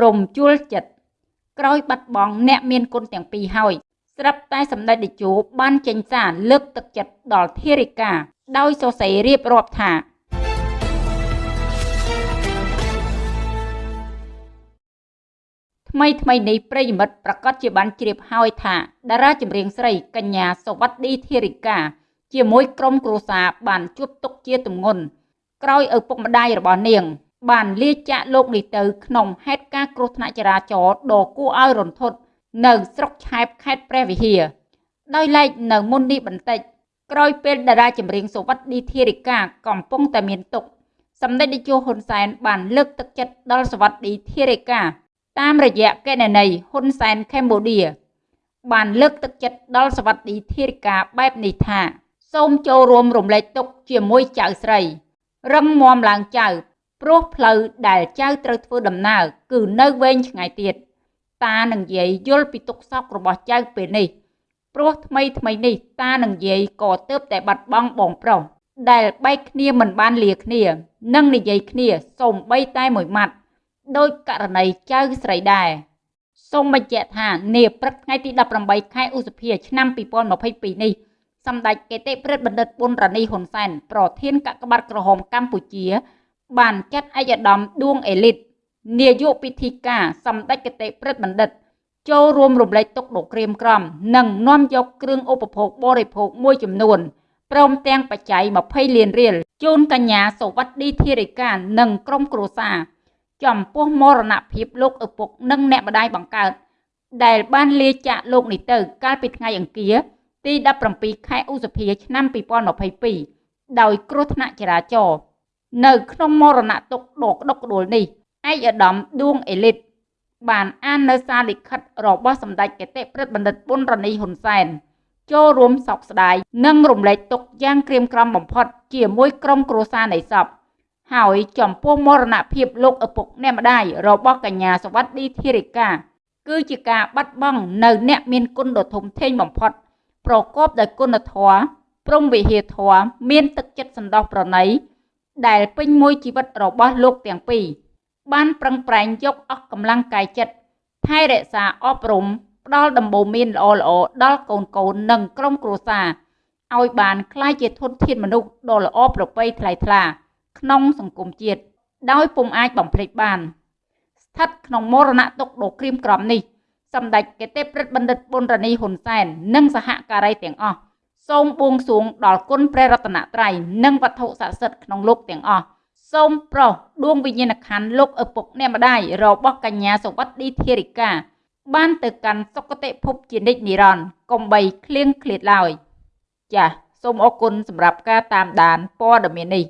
រំជួលចិត្តក្រោយបាត់បង់អ្នកមានគុណទាំងពីរហើយស្រាប់តែសម្ដេចតេជោបានចេញសារលើកទឹកចិត្តដល់ធារិកាដោយសរសេររៀបរាប់ថាថ្មីថ្មីនេះប្រិយមិត្តប្រកាសជាបានជ្រាបហើយថាតារាចម្រៀងស្រីកញ្ញាសវត្ឌីធារិកាជាមួយក្រុមគ្រួសារបានជួបទុកជាទម្ងន់ក្រោយឪពុកម្ដាយរបស់នាង បានលាចាកលោកនេះទៅក្នុងហេតុការណ៍គ្រោះថ្នាក់ចរាចរណ៍ដ៏គួរឲ្យរន្ធត់នៅស្រុកឆែបខេត្តព្រះវិហារដោយឡែកនៅមុននេះបន្តិចក្រោយពេលតារាចម្រៀងសវត្ឌីធារិកាកំពុងតែមានទុកសម្ដេចតេជោហ៊ុនសែនបានលើកទឹកចិត្តដល់សវត្ឌីធារិកាតាមរយៈកេណនីហ៊ុនសែនកម្ពុជាបានលើកទឹកចិត្តដល់សវត្ឌីធារិកាបែបនេះថា សូមចូលរួមរំលែកទុក្ខជាមួយចៅស្រី រឹងមាំឡើងចៅ ព្រោះផ្លូវដែលចៅត្រូវធ្វើដំណើរគឺនៅវែងឆ្ងាយទៀតតានឹងយាយយល់ពីទុក្ខសោករបស់ចៅពេលនេះព្រោះថ្មីថ្មីនេះតានឹងយាយក៏ទើបតែបាត់បង់បងប្រុសដែលបែកគ្នាមិនបានលាគ្នានិងនិយាយគ្នាសូម្បីតែមួយម៉ាត់ដោយករណីចៅស្រីដែរសូមបញ្ជាក់ថានាព្រឹកថ្ងៃទី18ខែឧសភាឆ្នាំ2022នេះសម្ដេចកេតិព្រឹទ្ធបណ្ឌិតប៊ុនរ៉ានីហ៊ុនសែនប្រធានកាកបាទក្រហមកម្ពុជា បានចាត់ឯកឧត្តមដួងអេលីតនាយកពិធីការសម្ដេចកេតិព្រឹទ្ធបណ្ឌិត ចូលរួមរំលែកទុកដ៏ក្រៀមក្រំ និងនាំយកគ្រឿងឧបភោគបរិភោគមួយចំនួនព្រមទាំងបច្ច័យ20លានរៀលជូនកញ្ញាសវត្ឌីធារិកានិងក្រុមគ្រួសារចំពោះមរណភាពលោកឪពុកនិងអ្នកម្ដាយបង្កើតដែលបានលាចាកលោកនេះទៅ កាលពីថ្ងៃអង្គារទី17ខែឧសភាឆ្នាំ2022ដោយគ្រោះថ្នាក់ចរាចរណ៍ នៅក្នុងមរណទុក្ខដ៏ក្តុកក្តួលនេះឯកឧត្តមដួងអេលីតបានអាននៅសារលិខិតរបស់សម្ដេចកេតិព្រឹទ្ធបណ្ឌិតប៊ុនរនីហ៊ុនសែនចូលរួមសោកស្ដាយនិងរំលែកទុក្ខយ៉ាងក្រៀមក្រំបំផុត ជាមួយក្រុមគ្រួសារនៃសពហើយចំពោះមរណភាពលោកឪពុកអ្នកម្ដាយរបស់កញ្ញាសវត្ឌីធារិកាគឺជាការបាត់បង់នៅអ្នកមានគុណដ៏ធំធេងបំផុត ប្រកបដោយគុណធម៌ព្រំវិហារធម៌មានទឹកចិត្តសន្តោសប្រណី ដែលពេញមួយជីវិតរបស់លោកទាំងពីរបានប្រឹងប្រែងយកអស់កម្លាំងកាយចិត្តថែរក្សាអប់រំផ្ដល់ដំបូន្មានល្អល្អដល់កូនកូននិងក្រុមគ្រួសារឲ្យបានក្លាយជាធនធានមនុស្សដ៏ល្អប្រពៃថ្លៃថ្លា ក្នុងសង្គមជាតិដោយពុំអាចបំភ្លេចបាន ស្ថិតក្នុងមរណទុក្ខដ៏ក្រៀមក្រំនេះសម្ដេចកេតិព្រឹទ្ធបណ្ឌិតប៊ុនរនីហ៊ុនសែននិងសហការីទាំងអស់ សូមបួងសួងដល់គុណព្រះរតនត្រ័យនិងវត្ថុស័ក្តិសិទ្ធិក្នុងលោកទាំងអស់សូមប្រោសដួងវិញ្ញាណក្ខន្ធលោកឪពុកអ្នកម្ដាយរបស់កញ្ញាសវត្ឌីធារិកាបានទៅកាន់សុគតិភពជានិច្ចនិរន្តរ៍កុំបីឃ្លៀងឃ្លាតឡើយចាសសូមអរគុណសម្រាប់ការតាមដានព័ត៌មាននេះ